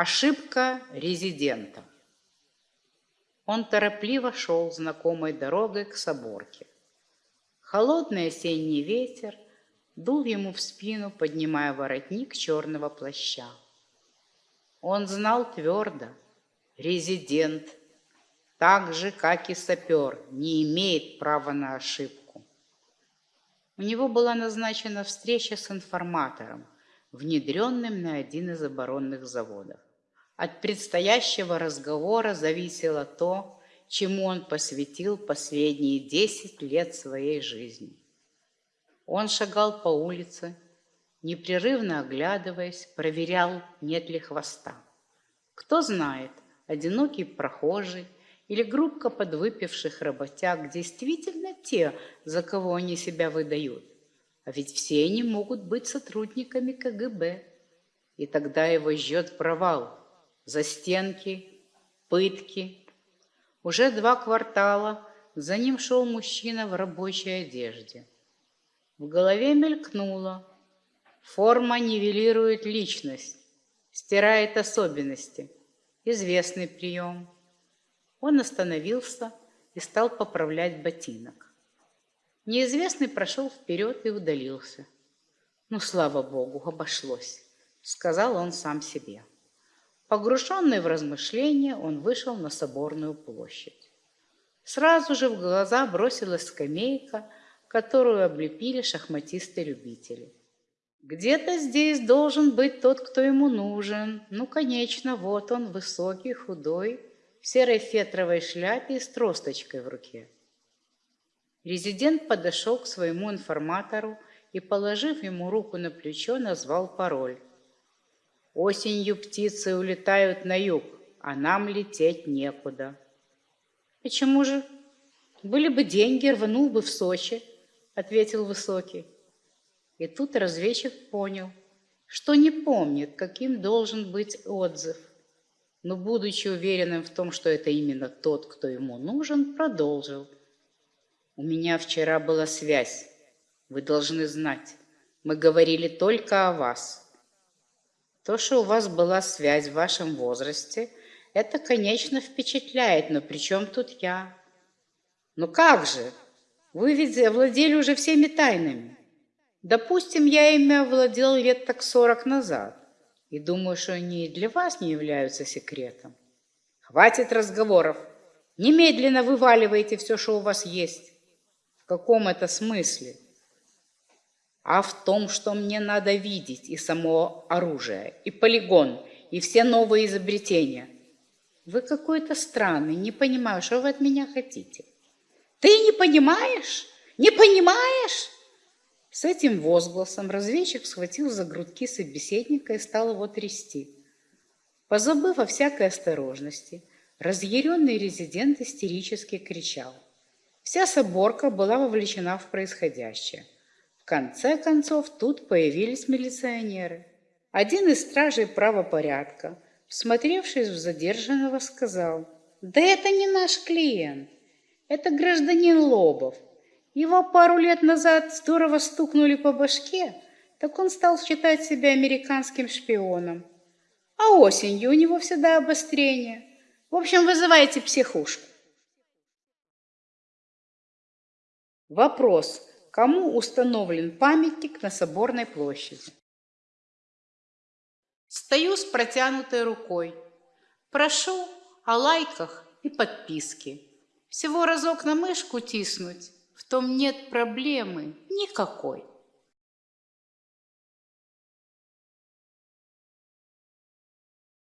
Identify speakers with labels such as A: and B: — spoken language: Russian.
A: Ошибка резидента. Он торопливо шел знакомой дорогой к соборке. Холодный осенний ветер дул ему в спину, поднимая воротник черного плаща. Он знал твердо, резидент, так же, как и сапер, не имеет права на ошибку. У него была назначена встреча с информатором, внедренным на один из оборонных заводов. От предстоящего разговора зависело то, чему он посвятил последние десять лет своей жизни. Он шагал по улице, непрерывно оглядываясь, проверял, нет ли хвоста. Кто знает, одинокий прохожий или группка подвыпивших работяг действительно те, за кого они себя выдают. А ведь все они могут быть сотрудниками КГБ. И тогда его ждет провал – застенки, пытки. Уже два квартала за ним шел мужчина в рабочей одежде. В голове мелькнуло. Форма нивелирует личность, стирает особенности. Известный прием. Он остановился и стал поправлять ботинок. Неизвестный прошел вперед и удалился. «Ну, слава богу, обошлось», — сказал он сам себе. Погруженный в размышления, он вышел на соборную площадь. Сразу же в глаза бросилась скамейка, которую облепили шахматисты-любители. Где-то здесь должен быть тот, кто ему нужен. Ну, конечно, вот он, высокий, худой, в серой фетровой шляпе и с тросточкой в руке. Резидент подошел к своему информатору и, положив ему руку на плечо, назвал пароль. Осенью птицы улетают на юг, а нам лететь некуда. Почему же? Были бы деньги, рванул бы в Сочи, ответил Высокий. И тут разведчик понял, что не помнит, каким должен быть отзыв. Но, будучи уверенным в том, что это именно тот, кто ему нужен, продолжил. «У меня вчера была связь. Вы должны знать. Мы говорили только о вас. То, что у вас была связь в вашем возрасте, это, конечно, впечатляет, но при чем тут я? Ну как же? Вы ведь овладели уже всеми тайнами. Допустим, я ими овладел лет так сорок назад. И думаю, что они и для вас не являются секретом. Хватит разговоров. Немедленно вываливайте все, что у вас есть. В каком это смысле? а в том, что мне надо видеть и само оружие, и полигон, и все новые изобретения. Вы какой-то странный, не понимаю, что вы от меня хотите. Ты не понимаешь? Не понимаешь? С этим возгласом разведчик схватил за грудки собеседника и стал его трясти. Позабыв о всякой осторожности, разъяренный резидент истерически кричал. Вся соборка была вовлечена в происходящее – конце концов, тут появились милиционеры. Один из стражей правопорядка, всмотревшись в задержанного, сказал, «Да это не наш клиент, это гражданин Лобов. Его пару лет назад здорово стукнули по башке, так он стал считать себя американским шпионом. А осенью у него всегда обострение. В общем, вызывайте психушку. Вопрос. Кому установлен памятник на Соборной площади? Стою с протянутой рукой. Прошу о лайках и подписке. Всего разок на мышку тиснуть, в том нет проблемы никакой.